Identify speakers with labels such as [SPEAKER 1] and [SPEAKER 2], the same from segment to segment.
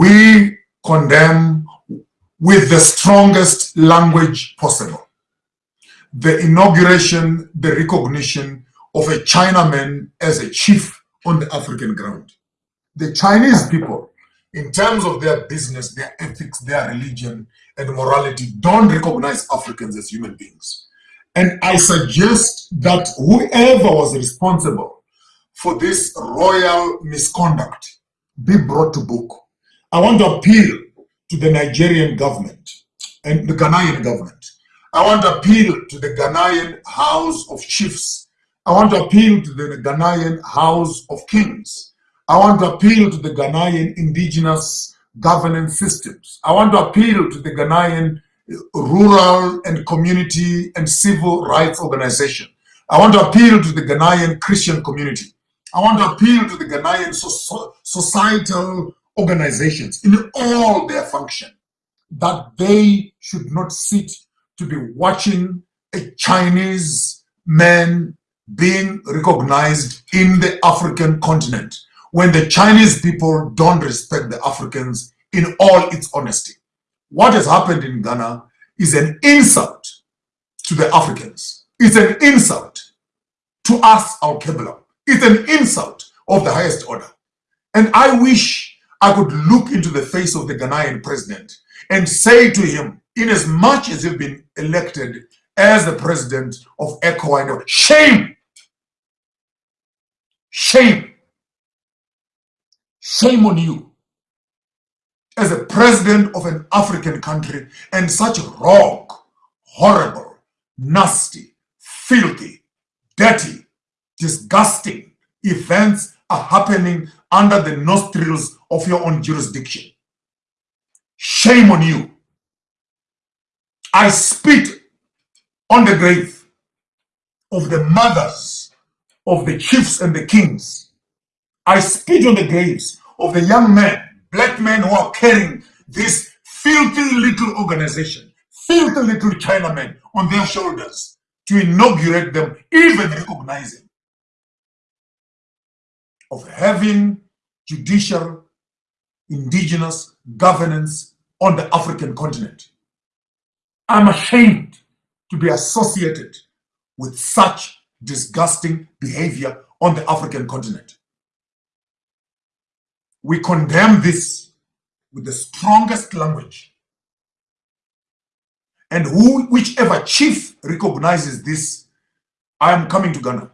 [SPEAKER 1] we condemn with the strongest language possible the inauguration, the recognition of a Chinaman as a chief on the African ground. The Chinese people, in terms of their business, their ethics, their religion, and morality, don't recognize Africans as human beings. And I suggest that whoever was responsible for this royal misconduct be brought to book. I want to appeal to the Nigerian government and the Ghanaian government. I want to appeal to the Ghanaian House of Chiefs. I want to appeal to the Ghanaian House of Kings. I want to appeal to the Ghanaian indigenous governance systems. I want to appeal to the Ghanaian rural and community and civil rights organization. I want to appeal to the Ghanaian Christian community. I want to appeal to the Ghanaian so societal organizations in all their function that they should not sit to be watching a Chinese man being recognized in the African continent when the Chinese people don't respect the Africans in all its honesty. What has happened in Ghana is an insult to the Africans. It's an insult to us, our Kebla. It's an insult of the highest order. And I wish I could look into the face of the Ghanaian president and say to him, in as much as you've been elected as the president of ECOWAS, shame! Shame! Shame on you as a president of an African country and such wrong, horrible, nasty, filthy, dirty, disgusting events are happening under the nostrils of your own jurisdiction. Shame on you. I spit on the grave of the mothers of the chiefs and the kings. I spit on the graves of the young men black men who are carrying this filthy little organization, filthy little Chinamen on their shoulders to inaugurate them, even recognizing of having judicial indigenous governance on the African continent. I'm ashamed to be associated with such disgusting behavior on the African continent. We condemn this with the strongest language. And who, whichever chief recognizes this, I am coming to Ghana.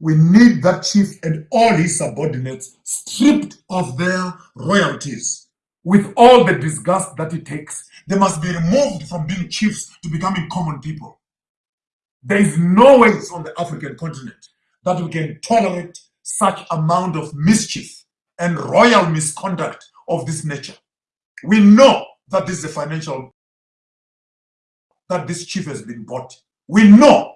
[SPEAKER 1] We need that chief and all his subordinates stripped of their royalties with all the disgust that it takes. They must be removed from being chiefs to becoming common people. There is no way on the African continent that we can tolerate such amount of mischief and royal misconduct of this nature. We know that this is a financial, that this chief has been bought. We know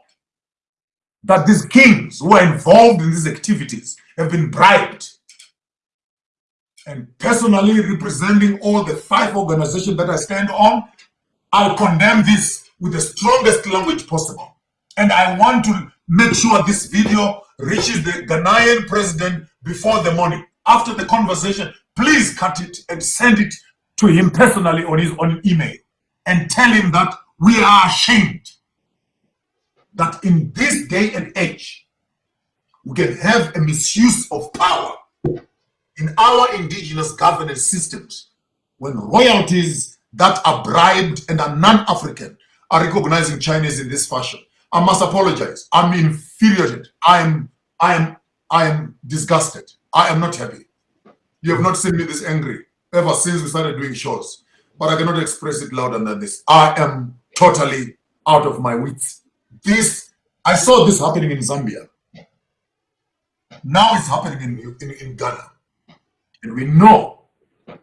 [SPEAKER 1] that these kings who are involved in these activities have been bribed. And personally representing all the five organizations that I stand on, I condemn this with the strongest language possible. And I want to make sure this video reaches the Ghanaian president before the morning after the conversation, please cut it and send it to him personally on his own email and tell him that we are ashamed that in this day and age, we can have a misuse of power in our indigenous governance systems when royalties that are bribed and are non-African are recognizing Chinese in this fashion. I must apologize. I'm infuriated. I am, I am, I am disgusted. I am not happy. You have not seen me this angry ever since we started doing shows. But I cannot express it louder than this. I am totally out of my wits. This, I saw this happening in Zambia. Now it's happening in, in, in Ghana. And we know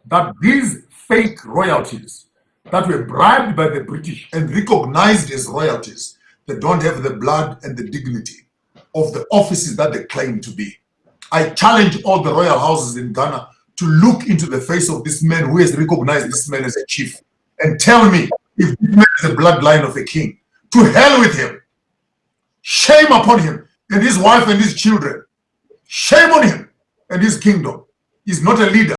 [SPEAKER 1] that these fake royalties that were bribed by the British and recognized as royalties, they don't have the blood and the dignity of the offices that they claim to be. I challenge all the royal houses in Ghana to look into the face of this man who has recognized this man as a chief and tell me if this man is the bloodline of a king. To hell with him. Shame upon him and his wife and his children. Shame on him and his kingdom. He's not a leader.